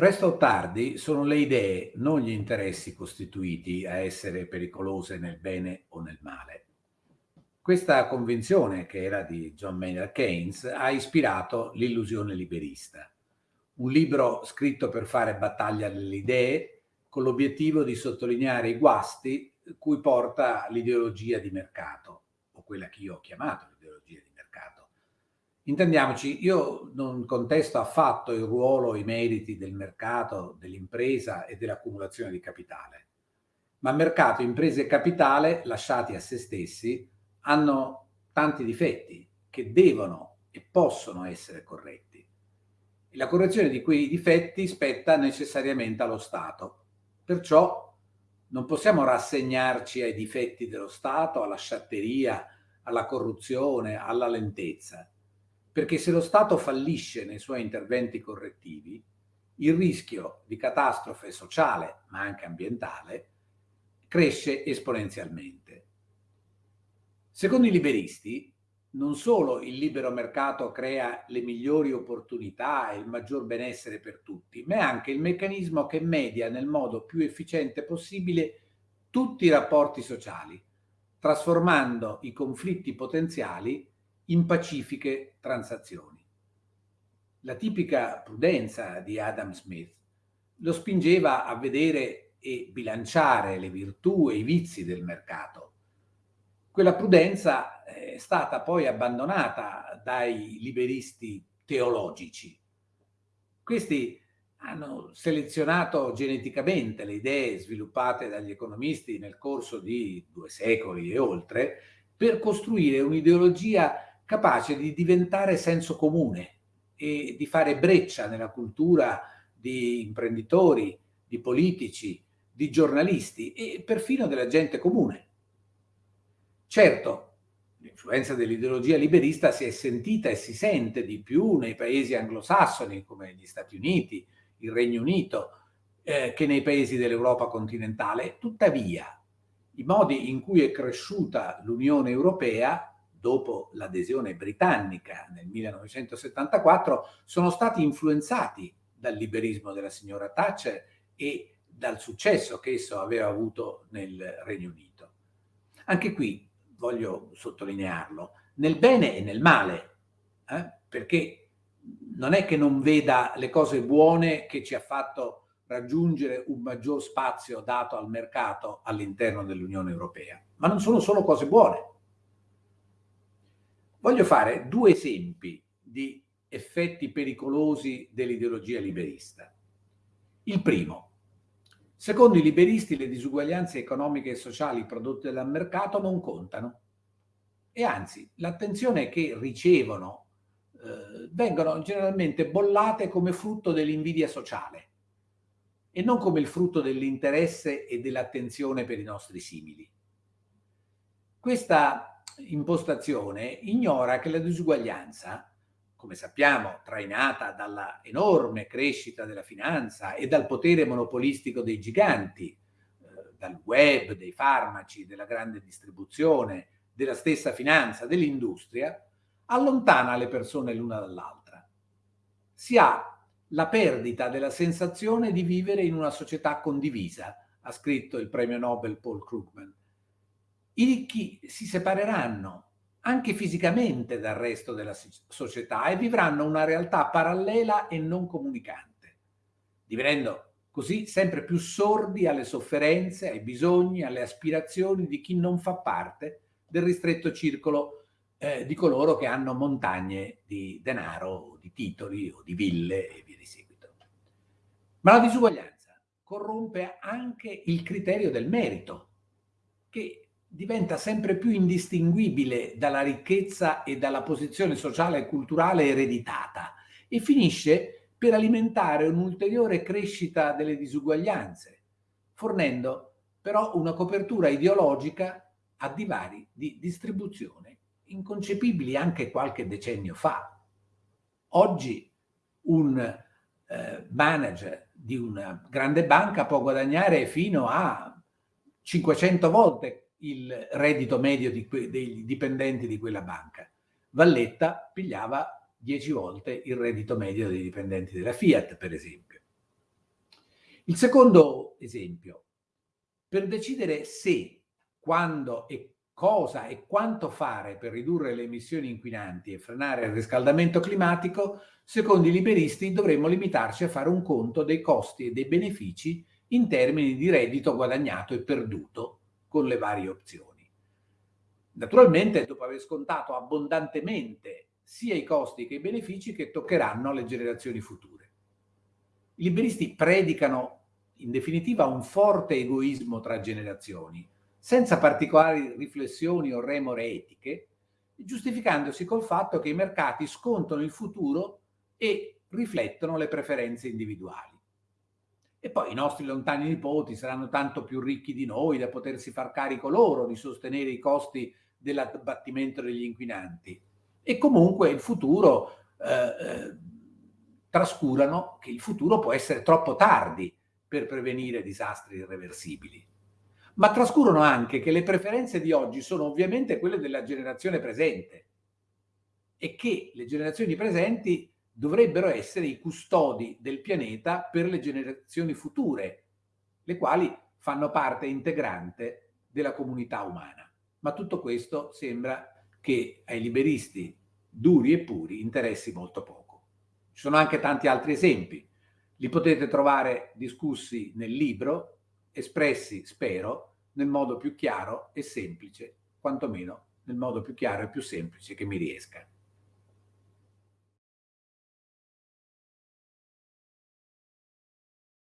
Presto o tardi sono le idee, non gli interessi costituiti a essere pericolose nel bene o nel male. Questa convinzione, che era di John Maynard Keynes, ha ispirato l'illusione liberista, un libro scritto per fare battaglia delle idee con l'obiettivo di sottolineare i guasti cui porta l'ideologia di mercato, o quella che io ho chiamato l'ideologia di mercato, Intendiamoci, io non contesto affatto il ruolo, i meriti del mercato, dell'impresa e dell'accumulazione di capitale. Ma mercato, imprese e capitale, lasciati a se stessi, hanno tanti difetti che devono e possono essere corretti. E la correzione di quei difetti spetta necessariamente allo Stato. Perciò non possiamo rassegnarci ai difetti dello Stato, alla sciatteria, alla corruzione, alla lentezza perché se lo Stato fallisce nei suoi interventi correttivi, il rischio di catastrofe sociale, ma anche ambientale, cresce esponenzialmente. Secondo i liberisti, non solo il libero mercato crea le migliori opportunità e il maggior benessere per tutti, ma è anche il meccanismo che media nel modo più efficiente possibile tutti i rapporti sociali, trasformando i conflitti potenziali in pacifiche transazioni. La tipica prudenza di Adam Smith lo spingeva a vedere e bilanciare le virtù e i vizi del mercato. Quella prudenza è stata poi abbandonata dai liberisti teologici. Questi hanno selezionato geneticamente le idee sviluppate dagli economisti nel corso di due secoli e oltre per costruire un'ideologia capace di diventare senso comune e di fare breccia nella cultura di imprenditori, di politici, di giornalisti e perfino della gente comune. Certo, l'influenza dell'ideologia liberista si è sentita e si sente di più nei paesi anglosassoni come gli Stati Uniti, il Regno Unito, eh, che nei paesi dell'Europa continentale. Tuttavia, i modi in cui è cresciuta l'Unione Europea dopo l'adesione britannica nel 1974, sono stati influenzati dal liberismo della signora Thatcher e dal successo che esso aveva avuto nel Regno Unito. Anche qui voglio sottolinearlo, nel bene e nel male, eh? perché non è che non veda le cose buone che ci ha fatto raggiungere un maggior spazio dato al mercato all'interno dell'Unione Europea, ma non sono solo cose buone. Voglio fare due esempi di effetti pericolosi dell'ideologia liberista. Il primo, secondo i liberisti le disuguaglianze economiche e sociali prodotte dal mercato non contano e anzi l'attenzione che ricevono eh, vengono generalmente bollate come frutto dell'invidia sociale e non come il frutto dell'interesse e dell'attenzione per i nostri simili. Questa impostazione ignora che la disuguaglianza, come sappiamo, trainata dalla enorme crescita della finanza e dal potere monopolistico dei giganti, eh, dal web, dei farmaci, della grande distribuzione, della stessa finanza, dell'industria, allontana le persone l'una dall'altra. Si ha la perdita della sensazione di vivere in una società condivisa, ha scritto il premio Nobel Paul Krugman, i ricchi si separeranno anche fisicamente dal resto della società e vivranno una realtà parallela e non comunicante, divenendo così sempre più sordi alle sofferenze, ai bisogni, alle aspirazioni di chi non fa parte del ristretto circolo eh, di coloro che hanno montagne di denaro, di titoli o di ville e via di seguito. Ma la disuguaglianza corrompe anche il criterio del merito, che diventa sempre più indistinguibile dalla ricchezza e dalla posizione sociale e culturale ereditata e finisce per alimentare un'ulteriore crescita delle disuguaglianze, fornendo però una copertura ideologica a divari di distribuzione inconcepibili anche qualche decennio fa. Oggi un eh, manager di una grande banca può guadagnare fino a 500 volte il reddito medio di dei dipendenti di quella banca. Valletta pigliava 10 volte il reddito medio dei dipendenti della Fiat, per esempio. Il secondo esempio, per decidere se, quando e cosa e quanto fare per ridurre le emissioni inquinanti e frenare il riscaldamento climatico, secondo i liberisti dovremmo limitarci a fare un conto dei costi e dei benefici in termini di reddito guadagnato e perduto con le varie opzioni. Naturalmente, dopo aver scontato abbondantemente sia i costi che i benefici che toccheranno alle generazioni future. I liberisti predicano in definitiva un forte egoismo tra generazioni, senza particolari riflessioni o remore etiche, giustificandosi col fatto che i mercati scontano il futuro e riflettono le preferenze individuali. E poi i nostri lontani nipoti saranno tanto più ricchi di noi da potersi far carico loro di sostenere i costi dell'abbattimento degli inquinanti. E comunque il futuro eh, eh trascurano che il futuro può essere troppo tardi per prevenire disastri irreversibili. Ma trascurano anche che le preferenze di oggi sono ovviamente quelle della generazione presente e che le generazioni presenti dovrebbero essere i custodi del pianeta per le generazioni future, le quali fanno parte integrante della comunità umana. Ma tutto questo sembra che ai liberisti duri e puri interessi molto poco. Ci sono anche tanti altri esempi. Li potete trovare discussi nel libro, espressi, spero, nel modo più chiaro e semplice, quantomeno nel modo più chiaro e più semplice che mi riesca.